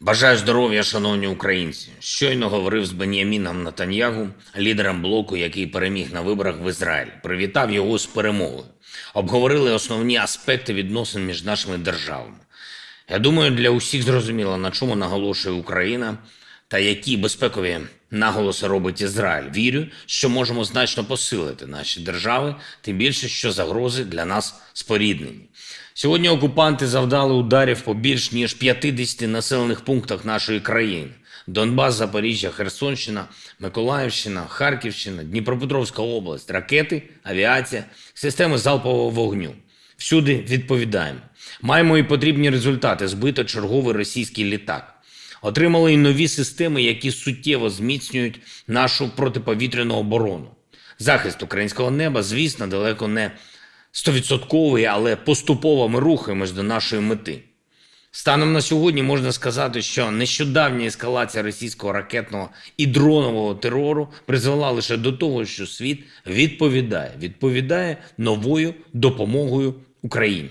Бажаю здоров'я, шановні українці. Щойно говорив з Бен'яміном Натаньягу, лідером блоку, який переміг на виборах в Ізраїлі. Привітав його з перемогою. Обговорили основні аспекти відносин між нашими державами. Я думаю, для усіх зрозуміло, на чому наголошує Україна та які безпекові наголоси робить Ізраїль. Вірю, що можемо значно посилити наші держави, тим більше, що загрози для нас споріднені. Сьогодні окупанти завдали ударів по більш ніж 50 населених пунктах нашої країни: Донбас, Запоріжжя, Херсонщина, Миколаївщина, Харківщина, Дніпропетровська область, ракети, авіація, системи залпового вогню. Всюди відповідаємо. Маємо і потрібні результати. Збито черговий російський літак. Отримали і нові системи, які суттєво зміцнюють нашу протиповітряну оборону. Захист українського неба, звісно, далеко не стовідсотковий, але поступово ми рухаємось до нашої мети. Станом на сьогодні можна сказати, що нещодавня ескалація російського ракетного і дронового терору призвела лише до того, що світ відповідає, відповідає новою допомогою Україні.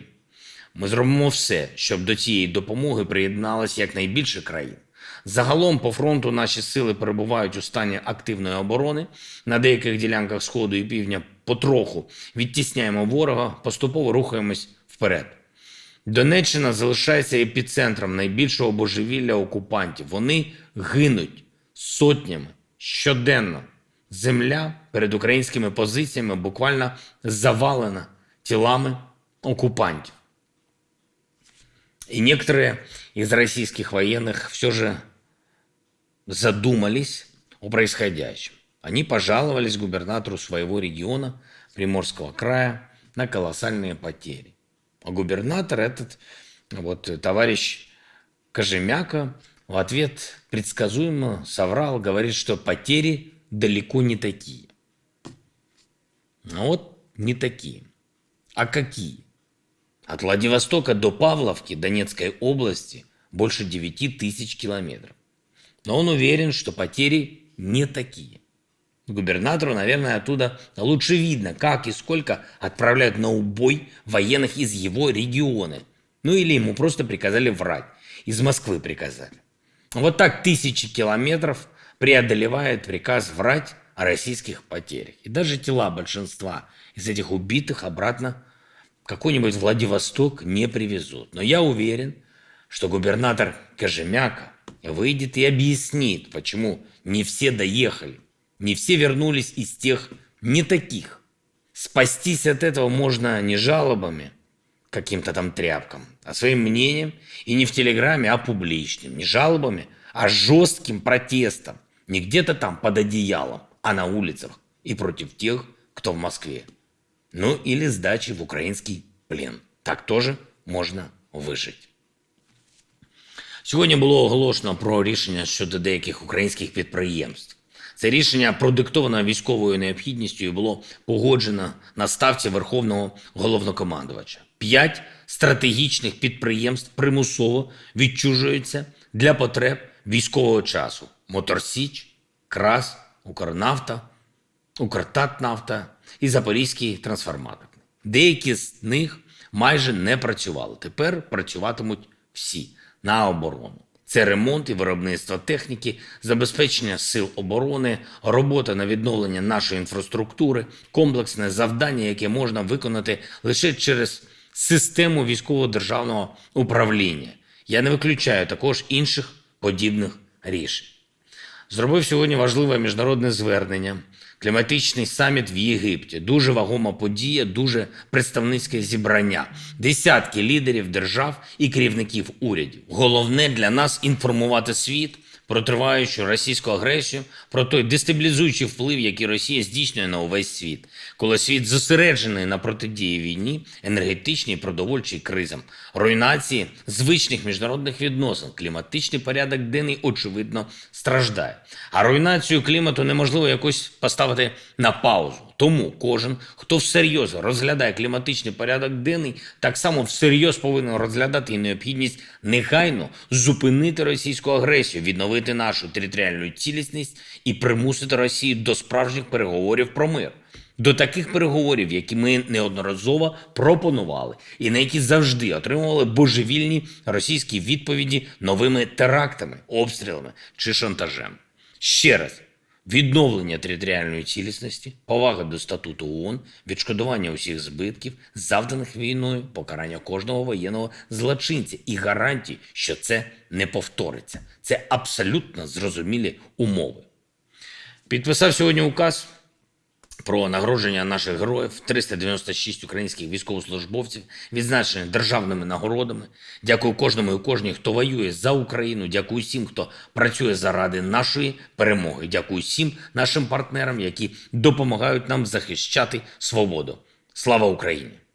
Ми зробимо все, щоб до цієї допомоги приєдналося якнайбільше країн. Загалом по фронту наші сили перебувають у стані активної оборони. На деяких ділянках сходу і півдня потроху відтісняємо ворога, поступово рухаємось вперед. Донеччина залишається епіцентром найбільшого божевілля окупантів. Вони гинуть сотнями щоденно. Земля перед українськими позиціями буквально завалена тілами окупантів. И некоторые из российских военных все же задумались о происходящем. Они пожаловались губернатору своего региона, Приморского края, на колоссальные потери. А губернатор этот, вот товарищ Кожемяка, в ответ предсказуемо соврал, говорит, что потери далеко не такие. Ну вот не такие. А какие? От Владивостока до Павловки Донецкой области больше 9 тысяч километров. Но он уверен, что потери не такие. Губернатору, наверное, оттуда лучше видно, как и сколько отправляют на убой военных из его региона. Ну или ему просто приказали врать. Из Москвы приказали. Вот так тысячи километров преодолевает приказ врать о российских потерях. И даже тела большинства из этих убитых обратно какой-нибудь Владивосток не привезут. Но я уверен, что губернатор Кожемяка выйдет и объяснит, почему не все доехали, не все вернулись из тех не таких. Спастись от этого можно не жалобами, каким-то там тряпкам, а своим мнением и не в Телеграме, а публичным. Не жалобами, а жестким протестом. Не где-то там под одеялом, а на улицах и против тех, кто в Москве. Ну или сдачи в украинский плен. Так тоже можна вижити. Сьогодні було оголошено про рішення щодо деяких українських підприємств. Це рішення продиктовано військовою необхідністю і було погоджено на ставці Верховного головнокомандувача. П'ять стратегічних підприємств примусово відчужуються для потреб військового часу: Моторсіч, Крас, Укрнафта, Укртатнафта і Запорізький трансформатор. Деякі з них майже не працювали. Тепер працюватимуть всі на оборону. Це ремонт і виробництво техніки, забезпечення сил оборони, робота на відновлення нашої інфраструктури, комплексне завдання, яке можна виконати лише через систему військового державного управління. Я не виключаю також інших подібних рішень. Зробив сьогодні важливе міжнародне звернення. Кліматичний саміт в Єгипті. Дуже вагома подія, дуже представницьке зібрання. Десятки лідерів держав і керівників урядів. Головне для нас інформувати світ про триваючу російську агресію, про той дестабілізуючий вплив, який Росія здійснює на увесь світ, коли світ зосереджений на протидії війні, енергетичній продовольчій кризам, руйнації звичних міжнародних відносин, кліматичний порядок денний очевидно страждає. А руйнацію клімату неможливо якось поставити на паузу. Тому кожен, хто всерйоз розглядає кліматичний порядок денний, так само всерйоз повинен розглядати і необхідність негайно зупинити російську агресію, відновити нашу територіальну цілісність і примусити Росію до справжніх переговорів про мир. До таких переговорів, які ми неодноразово пропонували, і на які завжди отримували божевільні російські відповіді новими терактами, обстрілами чи шантажем. Ще раз, відновлення територіальної цілісності, повага до статуту ООН, відшкодування усіх збитків, завданих війною, покарання кожного воєнного злочинця і гарантії, що це не повториться. Це абсолютно зрозумілі умови. Підписав сьогодні указ про нагородження наших героїв 396 українських військовослужбовців, відзначені державними нагородами. Дякую кожному і кожній, хто воює за Україну. Дякую всім, хто працює заради нашої перемоги. Дякую всім нашим партнерам, які допомагають нам захищати свободу. Слава Україні!